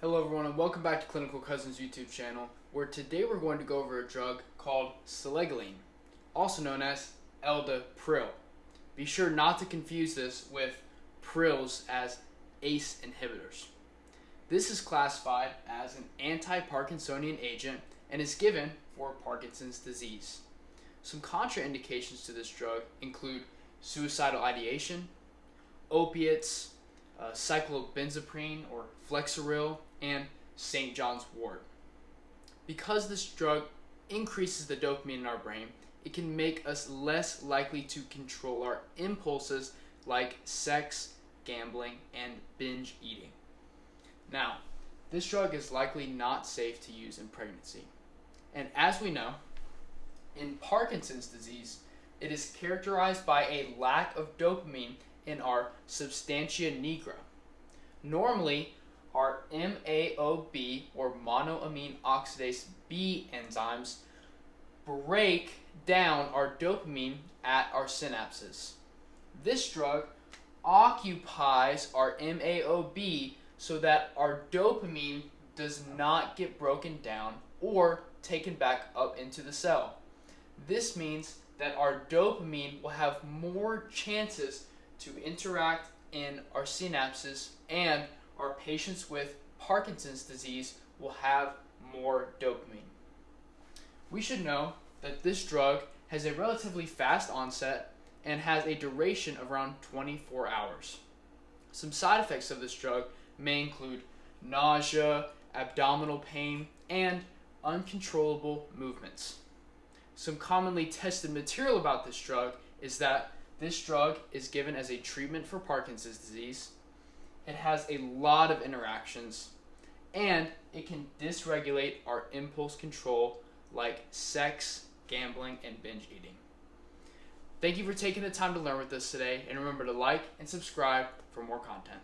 Hello everyone and welcome back to Clinical Cousins YouTube channel where today we're going to go over a drug called selegiline, also known as Eldepryl. Be sure not to confuse this with prils as ACE inhibitors. This is classified as an anti-Parkinsonian agent and is given for Parkinson's disease. Some contraindications to this drug include suicidal ideation, opiates, uh, cyclobenzaprine or Flexeril, and St. John's wort. Because this drug increases the dopamine in our brain, it can make us less likely to control our impulses like sex, gambling, and binge eating. Now, this drug is likely not safe to use in pregnancy. And as we know, in Parkinson's disease, it is characterized by a lack of dopamine in our substantia nigra. Normally, our MAOB or monoamine oxidase B enzymes break down our dopamine at our synapses. This drug occupies our MAOB so that our dopamine does not get broken down or taken back up into the cell. This means that our dopamine will have more chances to interact in our synapses and our patients with Parkinson's disease will have more dopamine. We should know that this drug has a relatively fast onset and has a duration of around 24 hours. Some side effects of this drug may include nausea, abdominal pain, and uncontrollable movements. Some commonly tested material about this drug is that this drug is given as a treatment for Parkinson's disease. It has a lot of interactions and it can dysregulate our impulse control like sex, gambling, and binge eating. Thank you for taking the time to learn with us today and remember to like and subscribe for more content.